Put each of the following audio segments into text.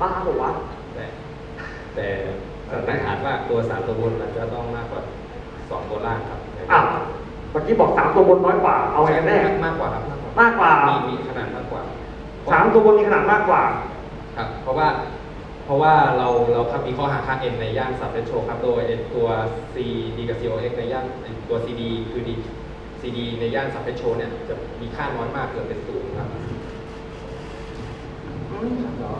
บ้าเหรอวะแต่แต่สันนิษฐานว่าตัวสามตัวบนมันจะต้องมากกว่าสองตัวล่างครับอ้าวเมื่อกี้บอกสามตัวบนน้อยกว่า เอาไงกันแน่มากกว่าครับมากกว่ามากกว่ามีมีขนาดมากกว่าสามตัวบนมีขนาดมากกว่า ครับ เพราะว่าเพราะว่าเราเราครับมีข้อหาค่า n ในย่านสับเ e โชครับ โดยไอ้ตัว c d กับ cox ในย่านไอ้ตัว cd คือ d cd ในย่านสับเ e โชเนี่ยจะมีค่าน้อยมากเกินเป็นศูนย์ครับก็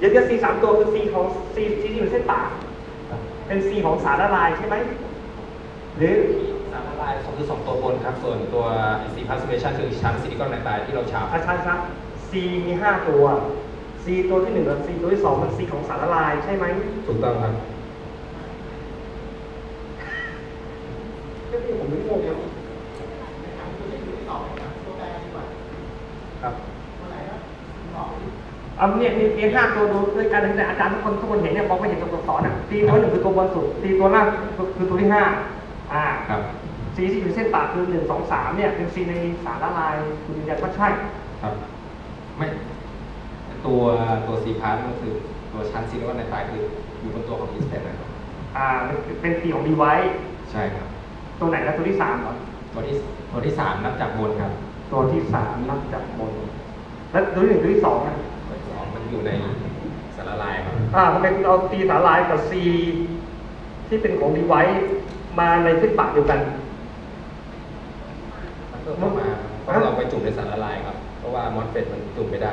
เห็นว่าเดี๋ยวเดี๋ยว C สามตัวคือ C ของ C C ที่อยู่เส้นปากเป็น C ของสารละลายใช่ไหมหรือสารละลายสองคือสองตัวบนครับ ส่วนตัว C plasmation คือชั้นซิลิคอนไนไตรที่เราฉาบอาชันครับ C มีห้าตัว C ตัวที่หนึ่งกับ C ตัวที่สองมัน C ของสารละลายใช่ไหมถูกต้องครับเรื่องนี้ผมไม่งงเลย ครับ เอาเนี่ยมีเพียงห้าตัวดูด้วยกันแต่อาจารย์ทุกคนทุกคนเห็นเนี่ยมองไม่เห็นตัวตัวสอนอะ C ตัวหนึ่งคือตัวบนสุด C ตัวล่างคือตัวที่ห้าอ่าครับ C ที่อยู่เส้นปากคือหนึ่งสองสามเนี่ยเป็น C ในสารละลายคุณยืนยันว่าใช่ครับไม่ตัวตัว C part ก็คือตัวชั้นซิลิคอนไนไตรคืออยู่บนตัวของอิสเตนนะครับอ่าเป็น C ของ device ใช่ครับ ตัวไหนนะตัวที่สามเหรอตัวที่ตัวที่สามนับจากบนครับ ตัวที่สามนับจากบน แล้วตัวที่หนึ่งตัวที่สองอะตัวที่ส องมันอยู่ในสารละลายครับอ่าทำไมคุณเอา C สารละลายกับ C ที่เป็นของ device มาในเส้นปากเดียวกันมันก็ต้องมาต้องเราไปจุ่มในสารละลายครับ เพราะว่ามอสเฟตมันจุ่มไม่ได้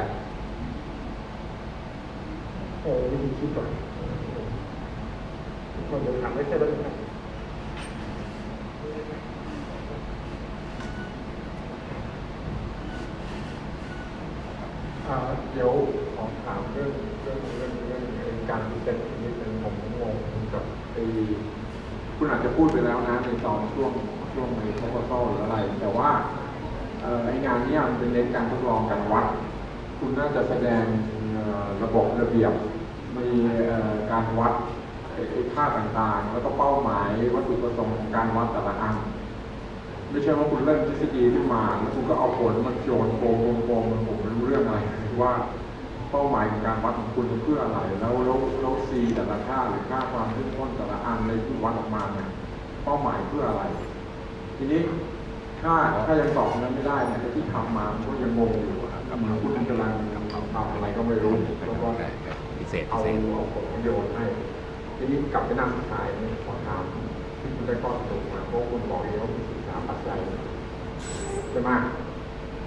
โอ้วิธีคิดก่อนคนเดินถามไม่ใช่แล้วนะอ่าเดี๋ยวขอถามเรื่องเรื่องเรื่องเรื่องเรื่องการพิเศษนิดนึงผมงงกับไอ้ คุณอาจจะพูดไปแล้วนะในตอนช่วงช่วงในโปรโตหรืออะไร แต่ว่าเอ่อไองานนี้มันเป็นเน้นการทดลองการวัด คุณน่าจะแสดงระบบระเบียบ มีการวัดค่าต่างๆ แล้วก็เป้าหมายวัตถุประสงค์ของการวัดแต่ละอันไม่ใช่ว่าคุณเริ่มทฤษฎีขึ้นมาแล้วคุณก็เอาผลมาโยนโกงโกงโกงมันผมไม่รู้เรื่องอะไรว่า เป้าหมายของการวัดของคุณเพื่ออะไร แล้วแล้วแล้วซีแต่ละค่าหรือค่าความเข้มข้นแต่ละอันในที่วัดออกมาเนี่ยเป้าหมายเพื่ออะไร ทีนี้ถ้าถ้ายังตอบนั้นไม่ได้เนี่ยไอ้ที่ทำมามันก็ยังงงอยู่เหมือนคุณกำลังทำอะไรก็ไม่รู้แล้วก็พิเศษเอาเอาผลประโยชน์ให้ทีนี้กลับไปนั่งขายเนี่ยขอถามที่คุณได้ข้อสรุปมาเพราะคุณบอกเองว่าคุณศึกษาปัจจัยใช่ไหม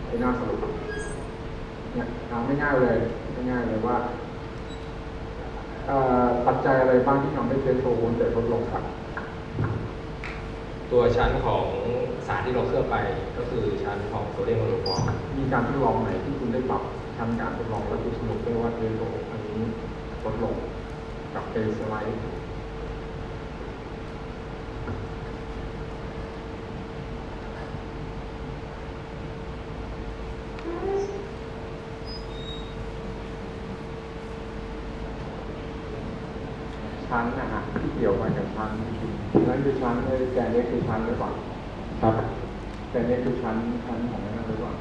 ไอ้น่าสรุป เนี่ยถามง่ายๆเลยง่ายๆเลยว่าเอ่อปัจจัยอะไรบ้างที่ทำให้เทสโทรโวนเตลดลงครับ ตัวชั้นของสารที่เราเคลือบไปก็คือชั้นของโซเดียมโมโนฟอร์มมีการทดลองไหนที่คุณได้ปรับทำการทดลองแล้วคุณสรุปได้ว่าเทสโทรอันนี้ลดลงกับเทสไลด์ ชั้นนะฮะที่เกี่ยวกั นกับชั้นนั่นคือชั้นไอ้แกนเล็กคือชั้นหรือเปล่าครับแกนเล็กคือชั้นชั้นของนั่นหรือเปล่า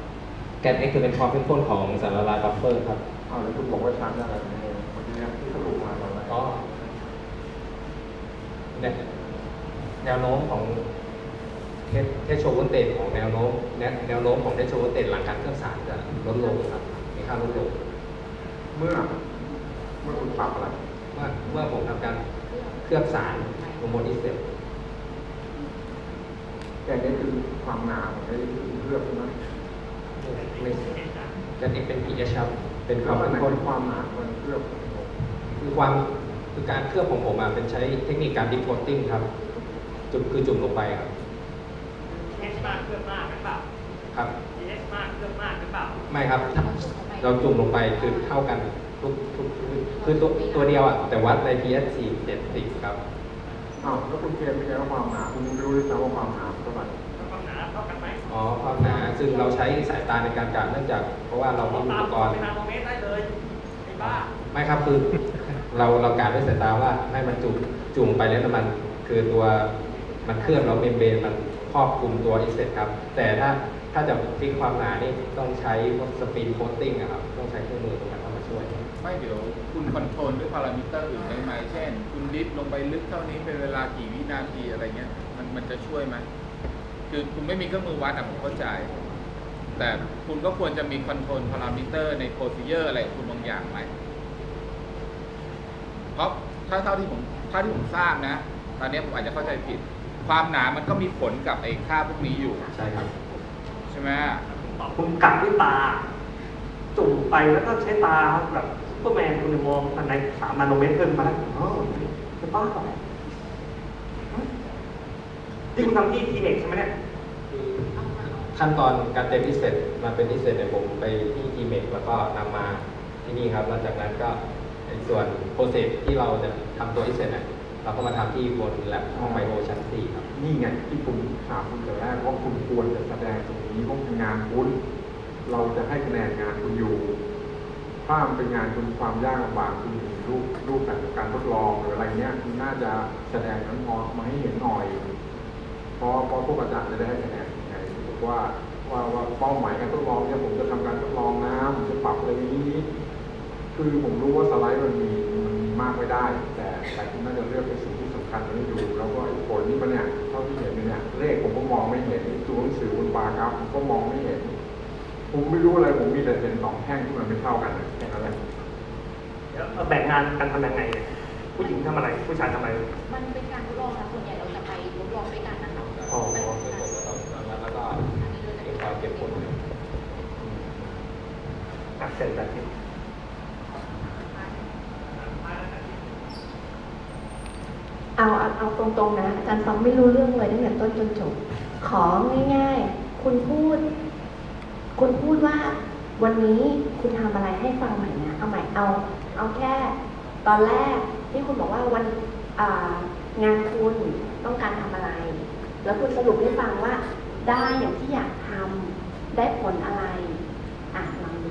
แกน X คือเป็นความเข้มข้นของสารละลายบัฟเฟอร์ครับอ้าวแล้วคุณบอกว่าชั้นอะไรเนี่ยเมื่อกี้เนี่ยที่สรุปมาเราอะไรอ๋อเนี่ยแนวโน้มของเทสเทสโชว์เตจของแนวโน้มแนวแนวโน้มของเทสโชว์เตจหลังการเคลือบสารจะลดลงครับมีค่าลดลงเมื่อเมื่อคุณปรับอะไรเมื่อเมื่อผมทำการเคลือบสาร ลงบนอิสเตปแกนเล็กคือความหนาของไอ้เคลือบใช่ไหมไม่แกน X เป็น pH ครับเป็นคแล้วาวมอันเข้มไหนข้นคือความหนาของเคลือบคือความคือการเคลือบของผมอะเป็นใช้เทคนิคการดิฟโ o ตติ้งครับ จุ่มคือจุ่มลงไปครับ H มากเครื่องมากหรือเปล่าครับ H มากเครื่องมากหรือเปล่าไม่ครับ เราจุ่มลงไปคือเท่ากันทุกทุกคือตัวตัวเดียวอะแต่วัดใน pH 4 70ครับ อ้าวแล้วคุณเกณฑ์ไม่ใช่ว่าความหนาคุณไม่รู้ด้วยซ้ำว่าความหนาเท่าไหร่ความหนาเท่ากันไหมอ๋อความหนาซึ่งเราใช้สายตาในการกะเนื่องจาก เพราะว่าเรามีอุตาปมกรณ์เป็นนาโนเมตรได้เลยไอ้บ้าไม่ครับคือเราเราการด้วยสายตาว่าให้มันจุ่มจุ่มไปแล้วมัน คือตัวมันเคลือบแล้วเมมเบรนมันครอบคลุมตัว ISFET ครับ แต่ถ้าถ้าจะ fix ความหนานี่ต้องใช้พวก spin coating อะครับต้องใช้เครื่องมือตรงนั้นเข้ามาช่วย ไม่เดี๋ยว คุณ control ด้วยพารามิเตอร์อื่นได้ไหมเช่น คุณ dip ลงไปลึกเท่านี้เป็นเวลากี่วินาทีอะไรเงี้ย มันมันจะช่วยไหมคือคุณไม่มีเครื่องมือวัดอะผมเข้าใจ แต่คุณก็ควรจะมี control parameter ใน procedure อะไรของคุณบางอย่างไหมเพราะถ้าเท่าที่ผมถ้าที่ผมทราบนะ ตอนนี้ผมอาจจะเข้าใจผิด ความหนามันก็มีผลกับไอ้ค่าพวกนี้อยู่ ใช่ครับ ใช่ไหมคุณกะด้วยตา จุ่มไปแล้วก็ใช้ตาแบบ ซุปเปอร์แมนคุณมองอันไหนสามนาโนเมตรเพิ่มมาแล้วอ๋อจะบ้าเปล่าที่คุณทำที่ TMEC ใช่ไหมเนี่ยขั้นตอนการเตรียม ISFET มาเป็น ISFET เนี่ยผมไปที่ TMEC แล้วก็นำมาที่นี่ครับแล้วจากนั้นก็ในส่วนโปรเซสที่เราจะทำตัวอิเสร็จเนี่ยเราก็มาทำที่บนแลบของไบโอชั้น4ครับนี่ไงที่ผมถามคุณแต่แรกว่าคุณควรจะแสดงตรงนี้ว่าเป็นงานคุณเราจะให้คะแนนงานคุณอยู่ ถ้ามันเป็นงานคุณความยากลำบากคุณมีรูปรูปแบบการทดลองหรืออะไรเงี้ยคุณน่าจะแสดงนั้นมอมาให้เห็นหน่อยเพราะเพราะพวกอาจารย์จะได้ให้คะแนนไงว่าว่าว่าเป้าหมายการทดลองเนี่ยผมจะทำการทดลองนะผมจะปรับอะไรนี้ คือผมรู้ว่าสไลด์มันมีมันมีมากไม่ได้ แต่แต่คุณน่าจะเลือกเป็นสิ่งที่สำคัญมาให้ดูแล้วก็ไอ้ผลนี่มันเนี่ยเท่าที่เห็นเนี่ยเลขผมก็มองไม่เห็นตัวหนังสือบนบาร์กราฟผมก็มองไม่เห็น ผมไม่รู้อะไรผมมีแต่เป็นสองแท่งที่มันไม่เท่ากันนะแค่นั้นแหละเดี๋ยวเอาแบ่งงานกันทำยังไงเนี่ยผู้หญิงทำอะไรผู้ชายทำอะไร มันเป็นการทดลองค่ะส่วนใหญ่เราจะไปทดลองด้วยกันนะคะอ๋อเป็นซึ่งผมก็ต้องแล้วก็เก็บความเก็บผลอะเสร็จแบบนี้เอาเอาเอาตรงๆนะ อาจารย์ฟังไม่รู้เรื่องเลยตั้งแต่ต้นจนจบ ของง่ายๆ คุณพูด คุณพูดว่าวันนี้คุณทำอะไรให้ฟังใหม่นะ เอาใหม่เอา เอาแค่ตอนแรกที่คุณบอกว่าวันงานคุณต้องการทำอะไร แล้วคุณสรุปให้ฟังว่าได้อย่างที่อยากทำได้ผลอะไร อะลองดู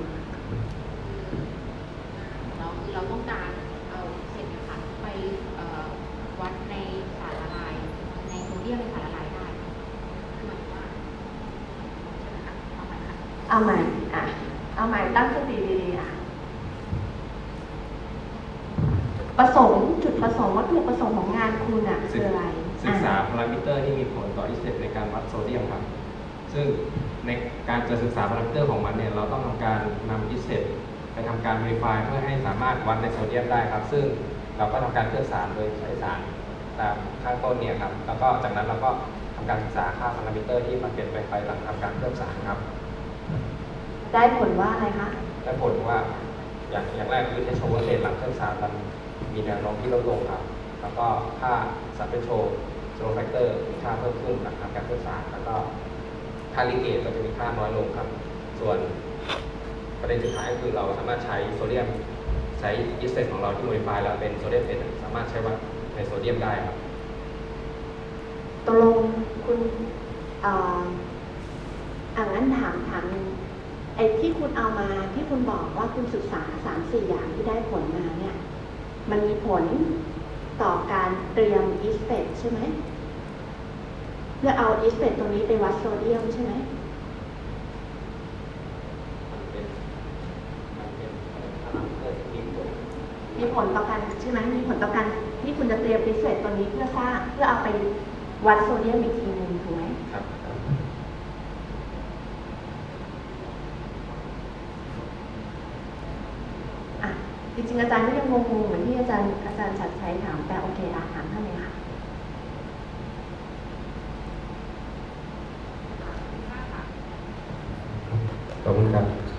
เราคือเราต้องการเอาเศษนะคะไปเอ่อวัดในสารละลาย ในโซเดียมในสารละลายได้คือหมายถึงว่าใช่ไหมคะเอาใหม่ค่ะ เอาใหม่อะ เอาใหม่ตั้งสติดีๆอะ ประสงค์จุดประสงค์วัตถุประสงค์ของงานคุณอะคืออะไรศึกษาอะพารามิเตอร์ที่มีผลต่อ ISFET ในการวัดโซเดียมครับ ซึ่งในการจะศึกษาพารามิเตอร์ของมันเนี่ยเราต้องทำการนำ ISFET ไปทำการ modify เพื่อให้สามารถวัดในโซเดียมได้ครับ ซึ่งเราก็ทำการเคลือบสารโดยใช้สารตามข้างต้นเนี่ยครับ แล้วก็จากนั้นเราก็ทำการศึกษาค่าพารามิเตอร์ที่มันเปลี่ยนไปไปหลังทำการเคลือบสารครับ ได้ผลว่าอะไรคะ ได้ผลว่า อย่างอย่างแรกคือ threshold voltage หลังเคลือบสารมันมีแนวโน้มที่ลดลงครับ แล้วก็ค่า subthreshold slope factor มีค่าเพิ่มขึ้นหลังทำการเคลือบสารแล้วก็ค่า leakage ก็จะมีค่าน้อยลงครับ ส่วนประเด็นสุดท้ายก็คือเราสามารถใช้โซเดียมใช้ ISFET ของเราที่ modify แล้วเป็นโซเดียมเป็นสามารถใช้วัดในโซเดียมได้ครับตกลงคุณเอ่ออ่างั้นถามถามหนึ่งไอ้ที่คุณเอามาที่คุณบอกว่าคุณศึกษาสามสี่อย่างที่ได้ผลมาเนี่ย มันมีผลต่อการเตรียมอีสเปดใช่ไหมเพื่อเอาอีสเปดตรงนี้ไปวัดโซเดียมใช่ไหมมีผลต่อการใช่ไหมมีผลต่อการที่คุณจะเตรียมอีสเปดตัวนี้เพื่อสร้างเพื่อเอาไปวัดโซเดียมอีกทีหนึ่งถูกไหม ครับ อะ จริงๆอาจารย์ก็ยังงงๆเหมือนที่อาจารย์อาจารย์ชัดชัยถามแต่โอเคอะถามท่านเลยค่ะขอบคุณครับ